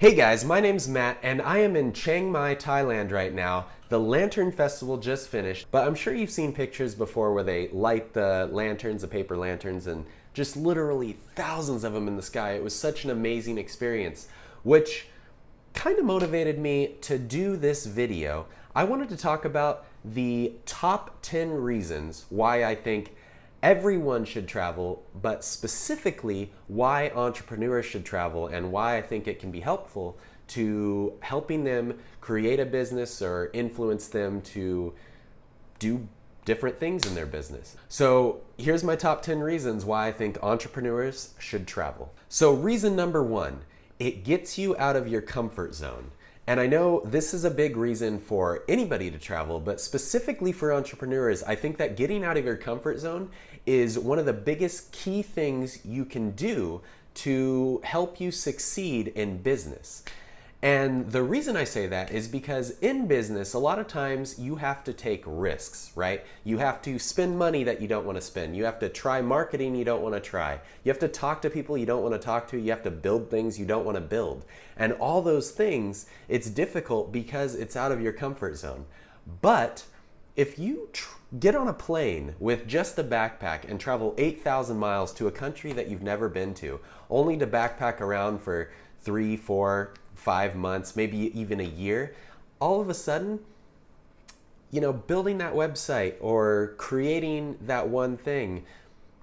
Hey guys, my name's Matt and I am in Chiang Mai, Thailand right now. The Lantern Festival just finished, but I'm sure you've seen pictures before where they light the lanterns, the paper lanterns, and just literally thousands of them in the sky. It was such an amazing experience, which kind of motivated me to do this video. I wanted to talk about the top 10 reasons why I think everyone should travel, but specifically why entrepreneurs should travel and why I think it can be helpful to helping them create a business or influence them to do different things in their business. So here's my top 10 reasons why I think entrepreneurs should travel. So reason number one, it gets you out of your comfort zone. And I know this is a big reason for anybody to travel, but specifically for entrepreneurs, I think that getting out of your comfort zone is one of the biggest key things you can do to help you succeed in business. And the reason I say that is because in business, a lot of times you have to take risks, right? You have to spend money that you don't want to spend. You have to try marketing you don't want to try. You have to talk to people you don't want to talk to. You have to build things you don't want to build. And all those things, it's difficult because it's out of your comfort zone. But if you get on a plane with just a backpack and travel 8,000 miles to a country that you've never been to, only to backpack around for three, four, five months, maybe even a year, all of a sudden, you know, building that website or creating that one thing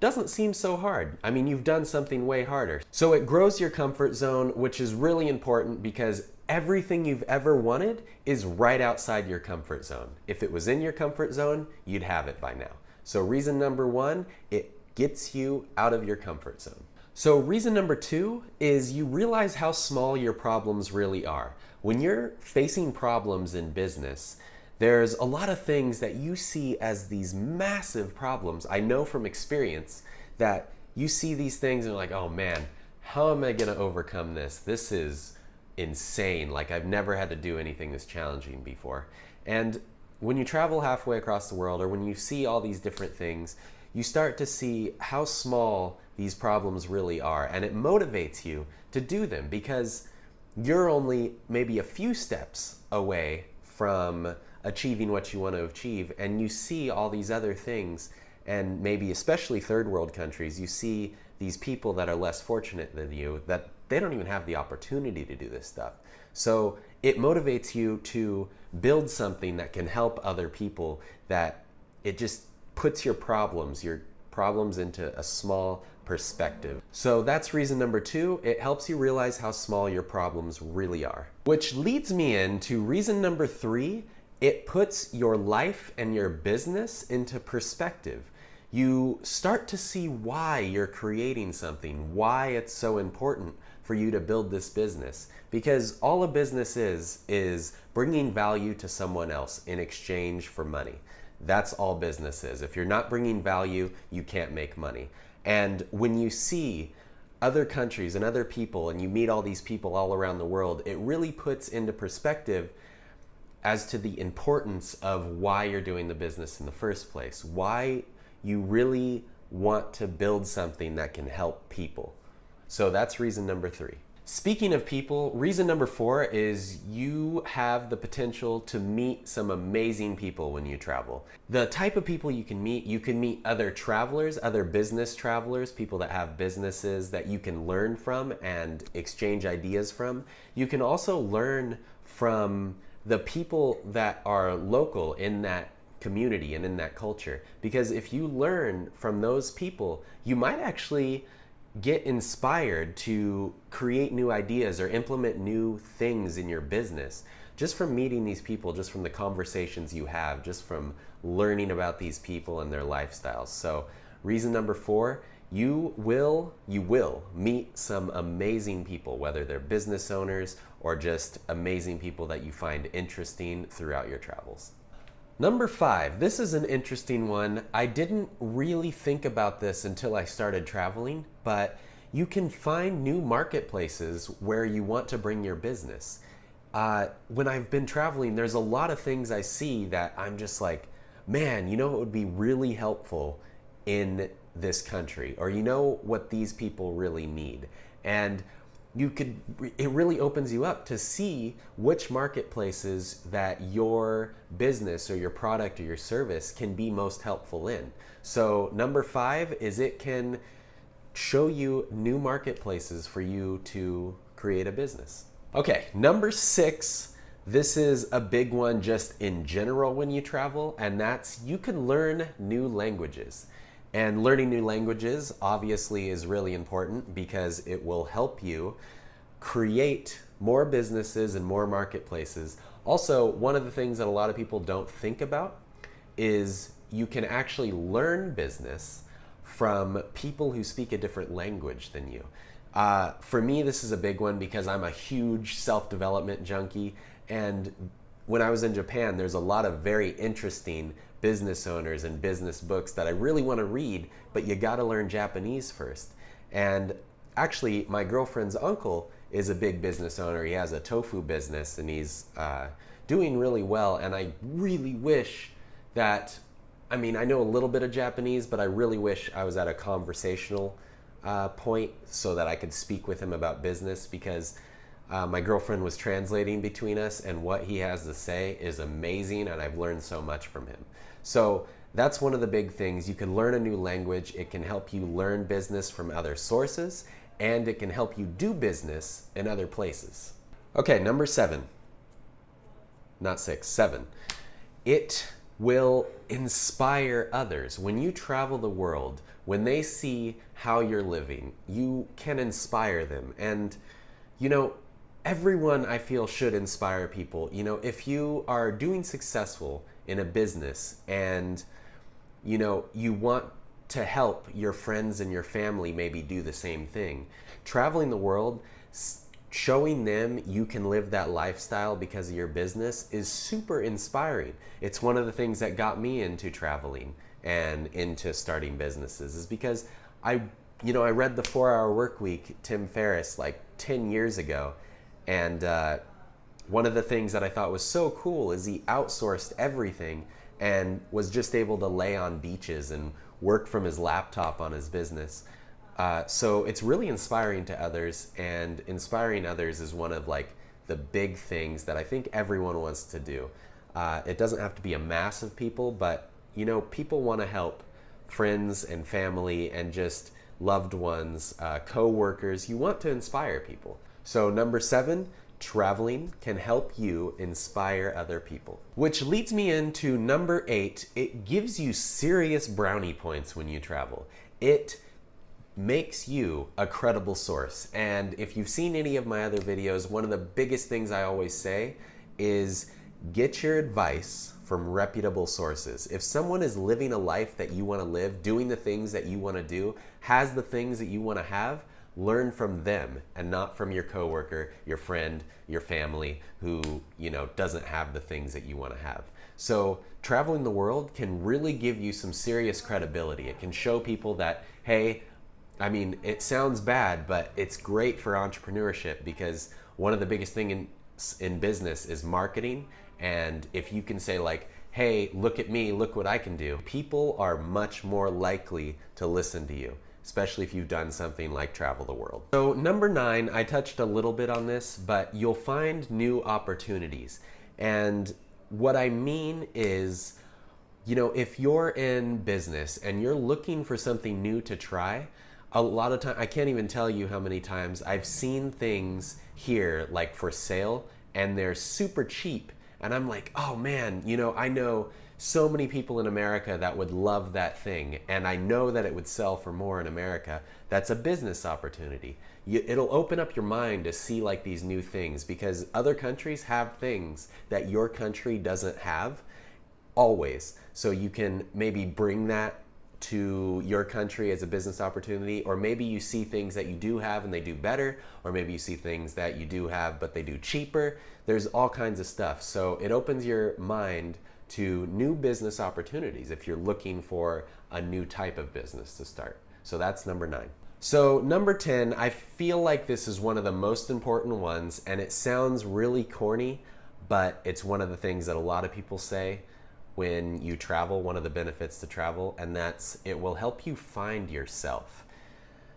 doesn't seem so hard. I mean, you've done something way harder. So it grows your comfort zone, which is really important because everything you've ever wanted is right outside your comfort zone. If it was in your comfort zone, you'd have it by now. So reason number one, it gets you out of your comfort zone. So reason number two is you realize how small your problems really are. When you're facing problems in business, there's a lot of things that you see as these massive problems. I know from experience that you see these things and you're like, oh man, how am I gonna overcome this? This is insane. Like I've never had to do anything this challenging before. And when you travel halfway across the world or when you see all these different things, you start to see how small these problems really are. And it motivates you to do them because you're only maybe a few steps away from achieving what you want to achieve. And you see all these other things and maybe especially third world countries, you see these people that are less fortunate than you that they don't even have the opportunity to do this stuff. So it motivates you to build something that can help other people that it just puts your problems, your problems into a small perspective. So that's reason number two, it helps you realize how small your problems really are. Which leads me into reason number three, it puts your life and your business into perspective. You start to see why you're creating something, why it's so important for you to build this business. Because all a business is, is bringing value to someone else in exchange for money. That's all business is. If you're not bringing value, you can't make money. And when you see other countries and other people and you meet all these people all around the world, it really puts into perspective as to the importance of why you're doing the business in the first place. Why you really want to build something that can help people. So that's reason number three. Speaking of people, reason number four is you have the potential to meet some amazing people when you travel. The type of people you can meet, you can meet other travelers, other business travelers, people that have businesses that you can learn from and exchange ideas from. You can also learn from the people that are local in that community and in that culture. Because if you learn from those people, you might actually get inspired to create new ideas or implement new things in your business just from meeting these people, just from the conversations you have, just from learning about these people and their lifestyles. So reason number four, you will, you will meet some amazing people, whether they're business owners or just amazing people that you find interesting throughout your travels. Number five, this is an interesting one. I didn't really think about this until I started traveling, but you can find new marketplaces where you want to bring your business. Uh, when I've been traveling, there's a lot of things I see that I'm just like, man, you know it would be really helpful in this country, or you know what these people really need. And you could it really opens you up to see which marketplaces that your business or your product or your service can be most helpful in. So number five is it can show you new marketplaces for you to create a business. Okay number six this is a big one just in general when you travel and that's you can learn new languages and learning new languages obviously is really important because it will help you create more businesses and more marketplaces. Also, one of the things that a lot of people don't think about is you can actually learn business from people who speak a different language than you. Uh, for me, this is a big one because I'm a huge self-development junkie and when I was in Japan, there's a lot of very interesting business owners and business books that I really want to read, but you got to learn Japanese first. And actually, my girlfriend's uncle is a big business owner. He has a tofu business and he's uh, doing really well. And I really wish that, I mean, I know a little bit of Japanese, but I really wish I was at a conversational uh, point so that I could speak with him about business because uh, my girlfriend was translating between us, and what he has to say is amazing, and I've learned so much from him. So that's one of the big things. You can learn a new language. It can help you learn business from other sources, and it can help you do business in other places. Okay, number seven. Not six, seven. It will inspire others. When you travel the world, when they see how you're living, you can inspire them. And, you know, everyone I feel should inspire people. You know, if you are doing successful in a business and you know, you want to help your friends and your family maybe do the same thing. Traveling the world, showing them you can live that lifestyle because of your business is super inspiring. It's one of the things that got me into traveling and into starting businesses is because I, you know, I read the four hour work week, Tim Ferriss, like 10 years ago and uh, one of the things that I thought was so cool is he outsourced everything and was just able to lay on beaches and work from his laptop on his business. Uh, so it's really inspiring to others, and inspiring others is one of like the big things that I think everyone wants to do. Uh, it doesn't have to be a mass of people, but you know, people want to help friends and family and just loved ones, uh, co-workers. You want to inspire people. So number seven, traveling can help you inspire other people. Which leads me into number eight, it gives you serious brownie points when you travel. It makes you a credible source. And if you've seen any of my other videos, one of the biggest things I always say is get your advice from reputable sources. If someone is living a life that you want to live, doing the things that you want to do, has the things that you want to have, learn from them and not from your coworker, your friend, your family who, you know, doesn't have the things that you want to have. So traveling the world can really give you some serious credibility. It can show people that, hey, I mean, it sounds bad, but it's great for entrepreneurship because one of the biggest thing in in business is marketing. And if you can say like, hey, look at me, look what I can do, people are much more likely to listen to you especially if you've done something like travel the world. So number nine, I touched a little bit on this, but you'll find new opportunities. And what I mean is, you know, if you're in business and you're looking for something new to try, a lot of time I can't even tell you how many times I've seen things here like for sale and they're super cheap and I'm like, "Oh man, you know, I know so many people in America that would love that thing, and I know that it would sell for more in America. That's a business opportunity. You, it'll open up your mind to see like these new things because other countries have things that your country doesn't have always. So you can maybe bring that to your country as a business opportunity, or maybe you see things that you do have and they do better, or maybe you see things that you do have but they do cheaper. There's all kinds of stuff. So it opens your mind to new business opportunities if you're looking for a new type of business to start. So that's number nine. So number 10, I feel like this is one of the most important ones and it sounds really corny, but it's one of the things that a lot of people say when you travel, one of the benefits to travel, and that's it will help you find yourself.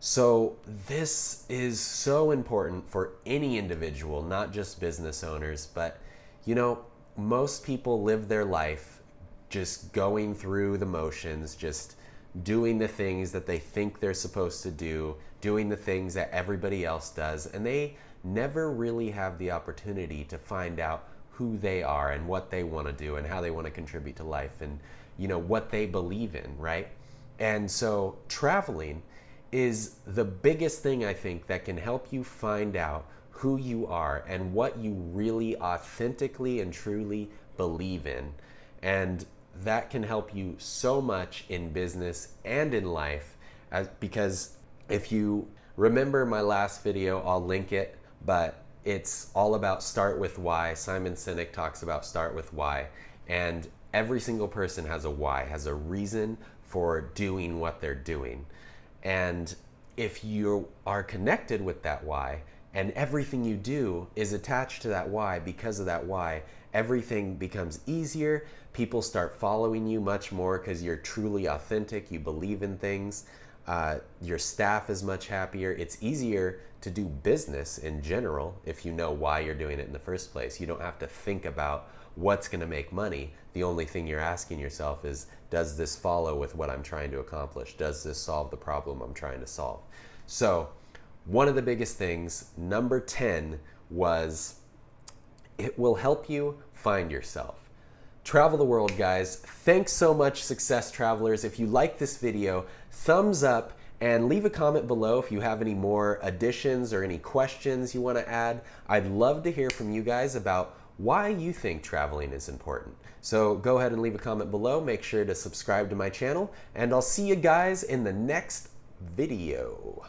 So, this is so important for any individual, not just business owners, but you know, most people live their life just going through the motions, just doing the things that they think they're supposed to do, doing the things that everybody else does, and they never really have the opportunity to find out who they are and what they want to do and how they want to contribute to life and you know what they believe in, right? And so traveling is the biggest thing I think that can help you find out who you are and what you really authentically and truly believe in. And that can help you so much in business and in life as, because if you remember my last video, I'll link it, but it's all about start with why. Simon Sinek talks about start with why. And every single person has a why, has a reason for doing what they're doing. And if you are connected with that why, and everything you do is attached to that why because of that why, everything becomes easier. People start following you much more because you're truly authentic, you believe in things. Uh, your staff is much happier. It's easier to do business in general if you know why you're doing it in the first place. You don't have to think about what's going to make money. The only thing you're asking yourself is, does this follow with what I'm trying to accomplish? Does this solve the problem I'm trying to solve? So, one of the biggest things, number 10, was it will help you find yourself. Travel the world, guys. Thanks so much, success travelers. If you like this video, thumbs up and leave a comment below if you have any more additions or any questions you want to add. I'd love to hear from you guys about why you think traveling is important. So go ahead and leave a comment below. Make sure to subscribe to my channel, and I'll see you guys in the next video.